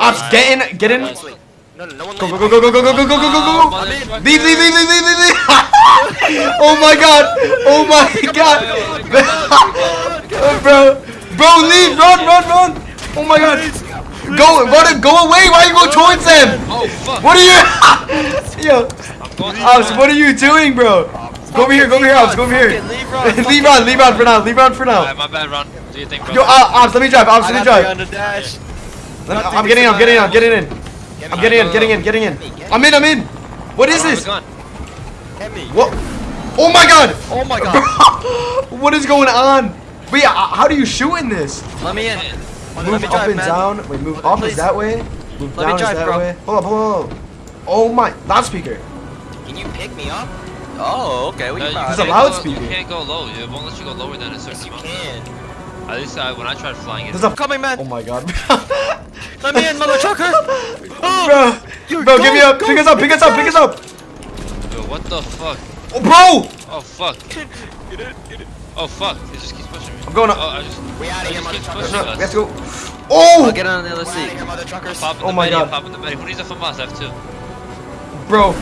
Ops, get in, get in. No, no, no one Go, go, go, go, go, go, go, go, go, go, go, go. Leave, leave, leave, leave, leave, leave, leave. oh my god. Oh my god. bro, bro, leave, run, run, run. Oh my god. Go, run, go away. Why are you going towards them? Oh fuck! What are you? Yo, I'm going to Ops, what are you doing, bro? Go over here, go over here, Ops, go over here. Leave Ron. leave on, leave on for now, leave on for Alright, now. my bad, run. Do you think, bro? Yo, uh, Ops, let me drive, Ops, let me drive. I'm getting in, I'm getting in, I'm getting in. I'm getting in, getting in, getting in. I'm in, I'm in. What is this? Gun. Hit me. What? Oh my god! Oh my god. what is going on? Wait, uh, how do you shoot in this? Let me in. Move Let me up drive, and man. down. Wait, move up is that way. Move Let me down drive, is that bro. way. Hold up, hold up, hold up. Oh my, loudspeaker. Can you pick me up? Oh, okay. We No, you. It's a can't loudspeaker. Go, you can't go low. It won't let you go lower than a certain You amount. can. At least uh, when I tried flying it. There's a. Coming, man. Oh my god. Let me in, mother trucker. bro, bro, go, give me up. go, Pick us up, pick us up, pick us up. Yo, what the fuck? Oh, bro! Oh fuck. Oh fuck. It just keeps pushing me. I'm going up. Oh, I just. We out of here, mother keeps truckers. pushing No, us. we have to go. Oh! I'll get on the other seat. Here, mother truckers. Oh pop Oh my Betty, God. Pop in the Betty. Who needs a FAMAS? I have two. Bro.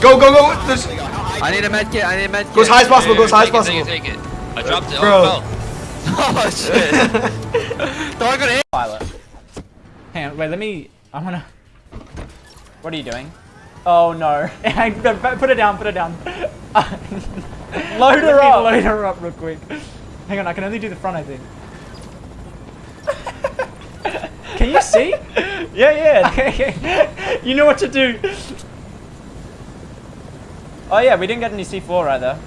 Go, go, go. There's, I need a med kit. I need a med kit. go as high as possible, go as high as possible. Take it, take it. I dropped it. Bro. Oh, it fell. Oh shit. Don't go to pilot. Hang on, wait, let me. I wanna. What are you doing? Oh no. put it down, put it down. load her up. Load her up real quick. Hang on, I can only do the front, I think. can you see? yeah, yeah. Okay, you know what to do. Oh yeah, we didn't get any C4 either.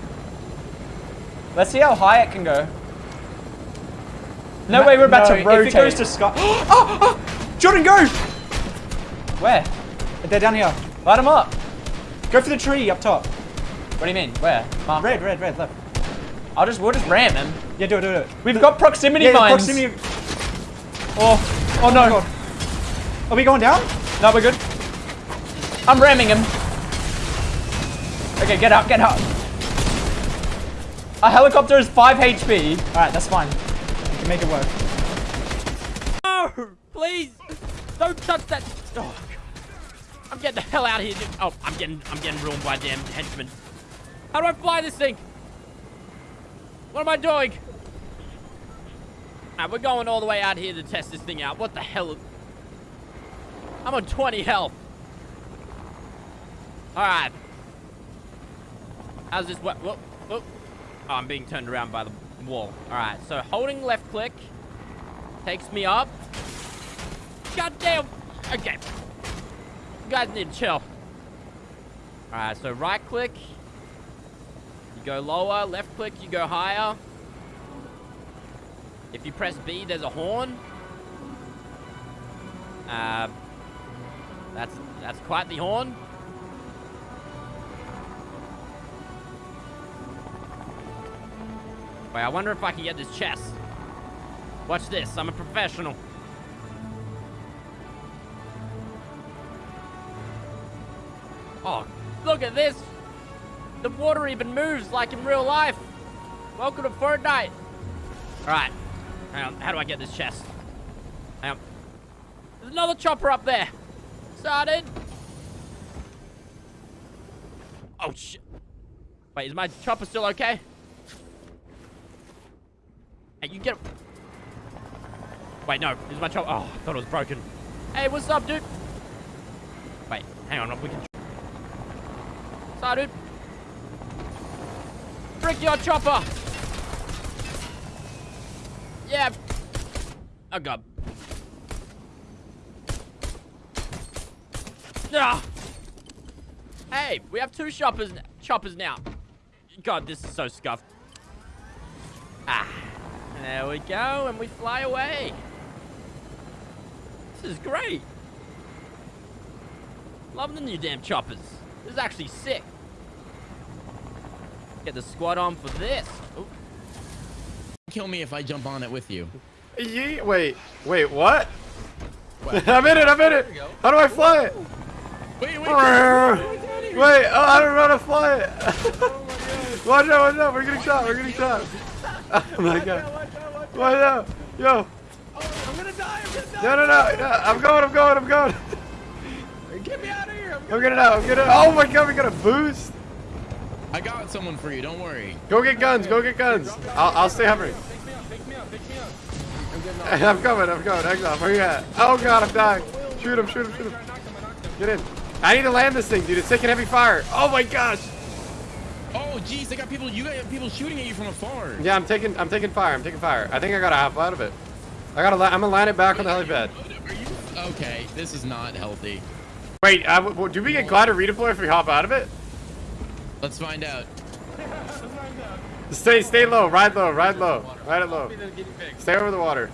Let's see how high it can go. No way, we're about to rotate. If it goes to sky. oh, oh! Jordan, go! Where? They're down here. Light them up. Go for the tree up top. What do you mean? Where? Mark. Red, red, red, left. I'll just, we'll just ram him. Yeah, do it, do it. We've got proximity Yeah, mines. proximity- Oh, oh no. Oh Are we going down? No, we're good. I'm ramming him. Okay, get up, get up. A helicopter is 5 HP. Alright, that's fine. We can make it work. No! Please! Don't touch that! Oh. I'm getting the hell out of here. Oh, I'm getting, I'm getting ruined by damn henchmen. How do I fly this thing? What am I doing? Alright, we're going all the way out here to test this thing out. What the hell? I'm on 20 health. Alright. How's this? What? Whoop, whoop. Oh, I'm being turned around by the wall. Alright, so holding left click takes me up. God damn. Okay. You guys need to chill. Alright, so right click. You go lower. Left click, you go higher. If you press B, there's a horn. Uh, that's that's quite the horn. Wait, I wonder if I can get this chest. Watch this, I'm a professional. Oh, look at this! The water even moves like in real life! Welcome to Fortnite! Alright, hang on, how do I get this chest? Hang on. There's another chopper up there! Started! Oh shit! Wait, is my chopper still okay? Hey, you get Wait, no, is my chopper? Oh, I thought it was broken. Hey, what's up, dude? Wait, hang on, we can... Sorry. Frick your chopper! Yeah. Oh, God. Ah. Hey, we have two choppers, choppers now. God, this is so scuffed. Ah. There we go, and we fly away. This is great. Love the new damn choppers. This is actually sick. Get the squad on for this. Ooh. kill me if I jump on it with you. Ye wait, wait, what? I'm in it, I'm in it. How do I fly it? Wait, wait, Wait, oh, I don't know how to fly it. watch out, watch out, we're getting shot, we're getting shot. Oh my god. Watch out, yo. Oh, I'm gonna die. I'm gonna die. No, no, no, no. I'm going, I'm going, I'm going. Get me out of here. I'm I'm gonna know, I'm gonna. Oh my god, we got a boost. I got someone for you. Don't worry. Go get guns, go get guns. I'll, I'll stay hovering. I'm coming, I'm coming. Hang on, where you at? Oh god, I'm dying. Shoot him, shoot him, shoot him. Get in. I need to land this thing, dude. It's taking heavy fire. Oh my gosh. Oh, jeez, they got people. You got people shooting at you from afar. Yeah, I'm taking, I'm taking fire. I'm taking fire. I think I got a half out of it. I gotta, I'm gonna land it back on the helipad. You? Okay, this is not healthy. Wait, uh, w- w- do we get glider redeploy if we hop out of it? Let's find out. Stay, stay low. Ride low. Ride low. Ride it low. Stay over the water.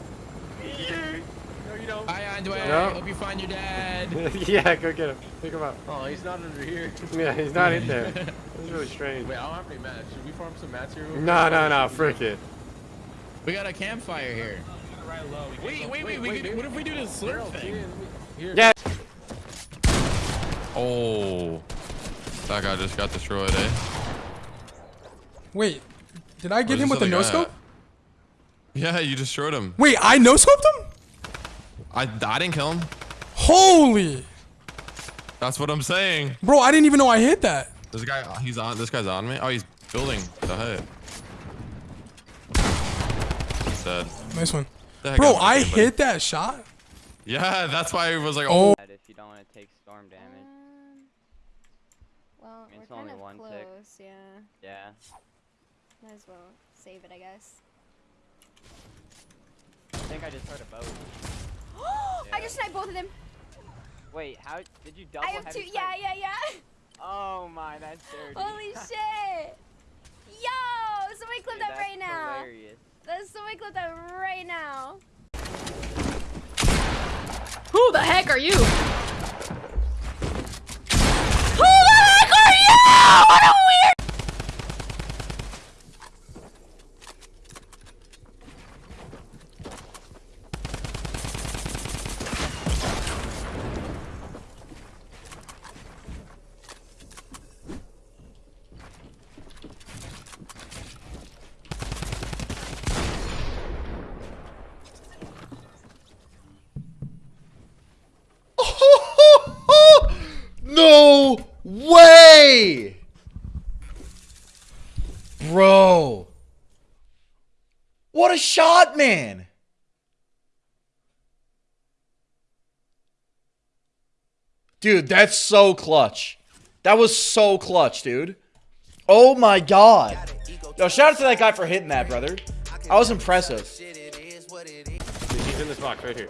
Hi, Andway. No. Hope you find your dad. yeah, go get him. Pick him up. Oh, he's not under here. Yeah, he's not in there. This is really strange. Wait, I don't have any mats. Should we farm some mats here? No, no, no. Frick it. We got a campfire here. Wait, wait, wait. we could, what if we do this slurp thing? Yeah. Oh. That guy just got destroyed, eh? Wait, did I get Where's him with the other no guy scope? at? Yeah, you destroyed him. Wait, I no scoped him? I, I didn't kill him. Holy, That's what I'm saying. bro! I didn't even know I hit that. This guy, he's on. This guy's on me. Oh, he's building the hut. He's dead. Nice one, The bro. am I hit that shot. Yeah, that's why I was like, Oh, oh. If you don't want to take storm damage. Well, It's we're kind only of one close, tick. yeah. Yeah. Might as well save it, I guess. I think I just heard a boat. I just sniped both of them. Wait, how did you double I have two. Yeah, yeah, yeah. Oh my, that's dirty. Holy shit! Yo, somebody clip Dude, that right now. Hilarious. Let's somebody clip that right now. Who the heck are you? Way! Bro. What a shot, man. Dude, that's so clutch. That was so clutch, dude. Oh my god. Yo, shout out to that guy for hitting that, brother. That was impressive. He's in this box right here.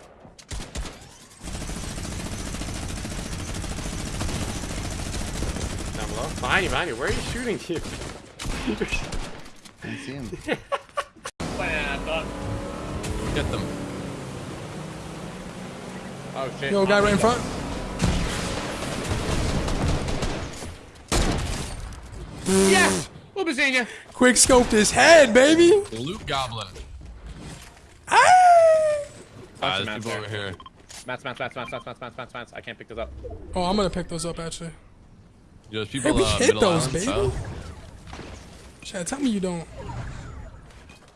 Down. Behind you, behind you. Where are you shooting to? I see him. Get them. Oh shit. yo, guy right in front. Yes! What was in you? Quick scoped his head, baby. Loot goblin. Ah! Ah, there's people over here. Mats, mats, mats, mats, mats, mats, mats, mats, mats. I can't pick this up. Oh, I'm gonna pick those up actually. Yo, there's people we uh, hit those, island, baby. so- Chad, tell me you don't.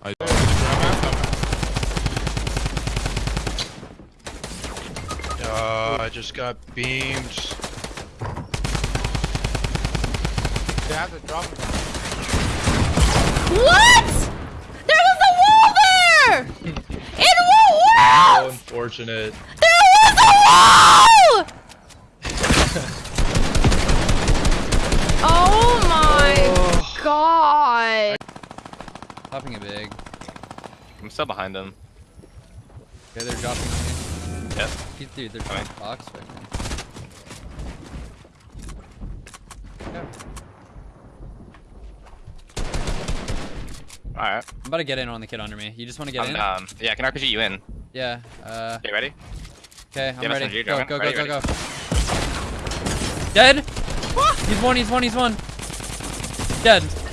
I, Uh, I just got beamed. What? There was a wall there. In what So world? unfortunate. There was a wall. Popping a big. I'm still behind them. Yeah, they're dropping me. Yep. Dude, they're trying box right now. Alright. I'm about to get in on the kid under me. You just want to get I'm in? um yeah, I can RPG you in. Yeah. Uh. Okay, ready? Okay, I'm ready. Go, go, go, Ready, go, ready. go. Dead. He's one. He's one. He's one. Dead.